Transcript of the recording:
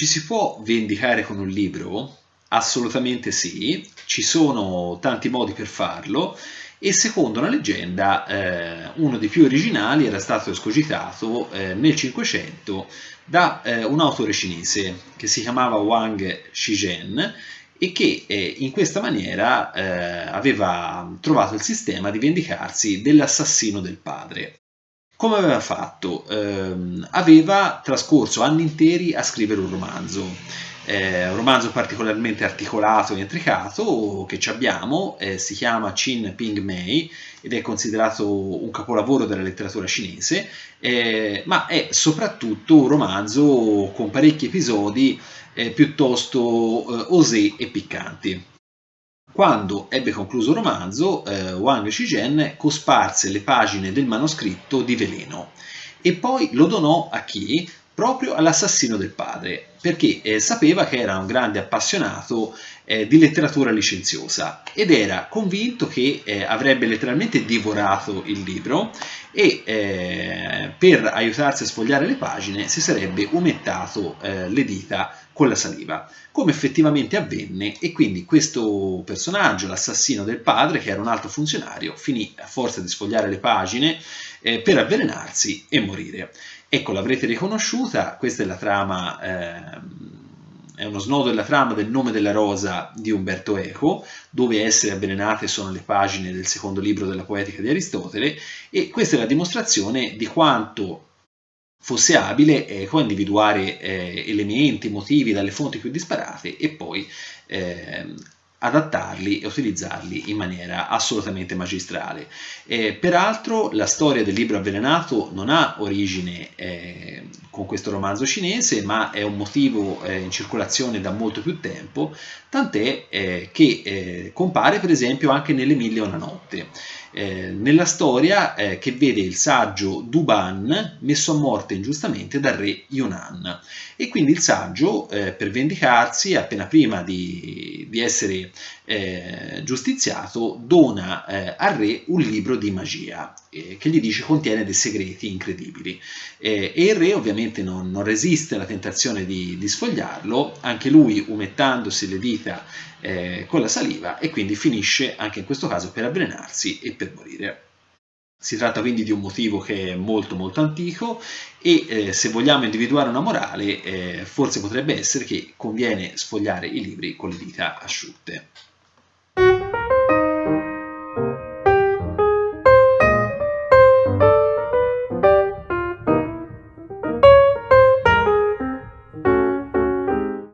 Ci si può vendicare con un libro? Assolutamente sì, ci sono tanti modi per farlo e secondo una leggenda eh, uno dei più originali era stato escogitato eh, nel 500 da eh, un autore cinese che si chiamava Wang Shizhen e che eh, in questa maniera eh, aveva trovato il sistema di vendicarsi dell'assassino del padre. Come aveva fatto? Ehm, aveva trascorso anni interi a scrivere un romanzo, eh, un romanzo particolarmente articolato e intricato che abbiamo, eh, si chiama Qin Ping Mei ed è considerato un capolavoro della letteratura cinese, eh, ma è soprattutto un romanzo con parecchi episodi eh, piuttosto eh, osé e piccanti. Quando ebbe concluso il romanzo, eh, Wang Shizhen cosparse le pagine del manoscritto di veleno e poi lo donò a chi? Proprio all'assassino del padre, perché eh, sapeva che era un grande appassionato eh, di letteratura licenziosa ed era convinto che eh, avrebbe letteralmente divorato il libro e eh, per aiutarsi a sfogliare le pagine si sarebbe umettato eh, le dita con la saliva, come effettivamente avvenne e quindi questo personaggio, l'assassino del padre, che era un alto funzionario, finì a forza di sfogliare le pagine eh, per avvelenarsi e morire. Ecco, l'avrete riconosciuta, questa è la trama... È uno snodo della trama del nome della rosa di Umberto Eco, dove essere avvelenate sono le pagine del secondo libro della poetica di Aristotele, e questa è la dimostrazione di quanto fosse abile Eco a individuare eh, elementi, motivi dalle fonti più disparate e poi eh, adattarli e utilizzarli in maniera assolutamente magistrale. Eh, peraltro la storia del libro avvelenato non ha origine eh, con questo romanzo cinese, ma è un motivo eh, in circolazione da molto più tempo, tant'è eh, che eh, compare per esempio anche nelle Mille e una notte. Eh, nella storia eh, che vede il saggio Duban messo a morte ingiustamente dal re Yunan e quindi il saggio eh, per vendicarsi appena prima di, di essere eh, giustiziato dona eh, al re un libro di magia eh, che gli dice contiene dei segreti incredibili e il re ovviamente non, non resiste alla tentazione di, di, sfogliarlo anche lui umettandosi le dita con la saliva e quindi finisce anche in questo caso per avvelenarsi e per morire. Si tratta quindi di un motivo che è molto molto antico e eh, se vogliamo individuare una morale eh, forse potrebbe essere che conviene sfogliare i libri con le dita asciutte.